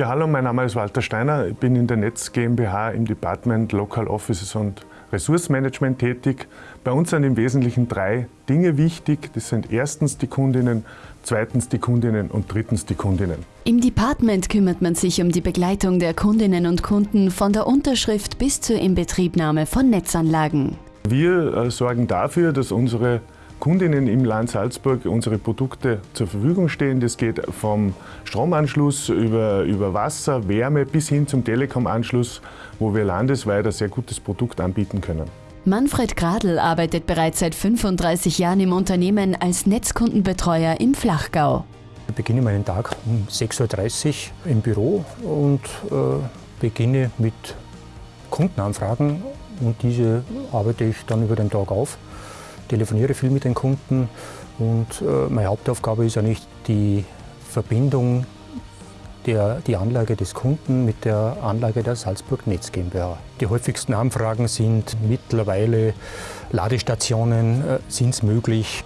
Ja, hallo, mein Name ist Walter Steiner. Ich bin in der Netz GmbH im Department Local Offices und Ressourcenmanagement tätig. Bei uns sind im Wesentlichen drei Dinge wichtig. Das sind erstens die Kundinnen, zweitens die Kundinnen und drittens die Kundinnen. Im Department kümmert man sich um die Begleitung der Kundinnen und Kunden von der Unterschrift bis zur Inbetriebnahme von Netzanlagen. Wir äh, sorgen dafür, dass unsere Kundinnen im Land Salzburg unsere Produkte zur Verfügung stehen. Das geht vom Stromanschluss über, über Wasser, Wärme bis hin zum Telekom-Anschluss, wo wir landesweit ein sehr gutes Produkt anbieten können. Manfred Gradl arbeitet bereits seit 35 Jahren im Unternehmen als Netzkundenbetreuer im Flachgau. Ich beginne meinen Tag um 6.30 Uhr im Büro und äh, beginne mit Kundenanfragen und diese arbeite ich dann über den Tag auf telefoniere viel mit den Kunden und äh, meine Hauptaufgabe ist eigentlich die Verbindung der, die Anlage des Kunden mit der Anlage der Salzburg Netz GmbH. Die häufigsten Anfragen sind mittlerweile Ladestationen, äh, sind es möglich,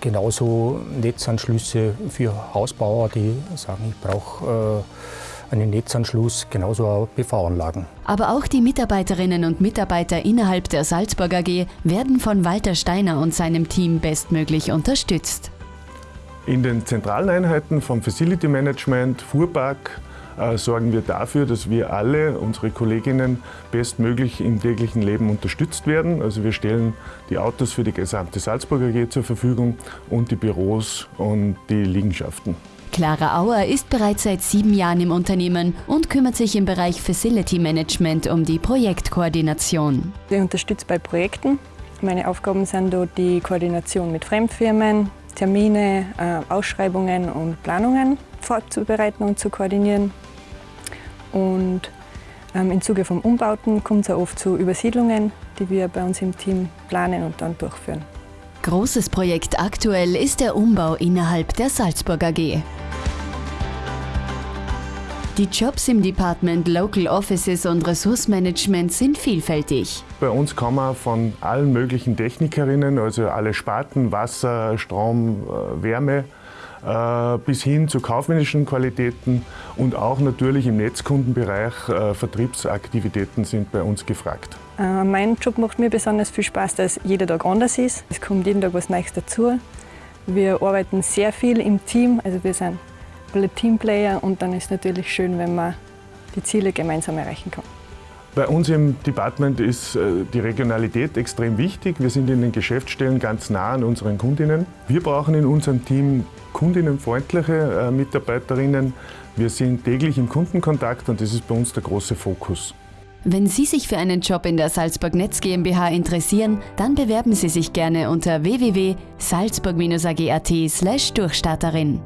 genauso Netzanschlüsse für Hausbauer, die sagen, ich brauche äh, einen Netzanschluss, genauso auch PV-Anlagen. Aber auch die Mitarbeiterinnen und Mitarbeiter innerhalb der Salzburg AG werden von Walter Steiner und seinem Team bestmöglich unterstützt. In den zentralen Einheiten vom Facility Management, Fuhrpark, äh, sorgen wir dafür, dass wir alle, unsere Kolleginnen, bestmöglich im täglichen Leben unterstützt werden. Also wir stellen die Autos für die gesamte Salzburg AG zur Verfügung und die Büros und die Liegenschaften. Clara Auer ist bereits seit sieben Jahren im Unternehmen und kümmert sich im Bereich Facility Management um die Projektkoordination. Ich unterstütze bei Projekten. Meine Aufgaben sind dort die Koordination mit Fremdfirmen, Termine, äh, Ausschreibungen und Planungen vorzubereiten und zu koordinieren. Und ähm, im Zuge von Umbauten kommt es auch oft zu Übersiedlungen, die wir bei uns im Team planen und dann durchführen. Großes Projekt aktuell ist der Umbau innerhalb der Salzburg AG. Die Jobs im Department Local Offices und Ressourcenmanagement sind vielfältig. Bei uns kann man von allen möglichen Technikerinnen, also alle Sparten, Wasser, Strom, äh, Wärme, äh, bis hin zu kaufmännischen Qualitäten und auch natürlich im Netzkundenbereich äh, Vertriebsaktivitäten sind bei uns gefragt. Mein Job macht mir besonders viel Spaß, dass jeder Tag anders ist. Es kommt jeden Tag was Neues dazu. Wir arbeiten sehr viel im Team, also wir sind Teamplayer und dann ist es natürlich schön, wenn man die Ziele gemeinsam erreichen kann. Bei uns im Department ist äh, die Regionalität extrem wichtig. Wir sind in den Geschäftsstellen ganz nah an unseren Kundinnen. Wir brauchen in unserem Team kundinnenfreundliche äh, Mitarbeiterinnen. Wir sind täglich im Kundenkontakt und das ist bei uns der große Fokus. Wenn Sie sich für einen Job in der Salzburg Netz GmbH interessieren, dann bewerben Sie sich gerne unter www.salzburg-ag.at/durchstarterin.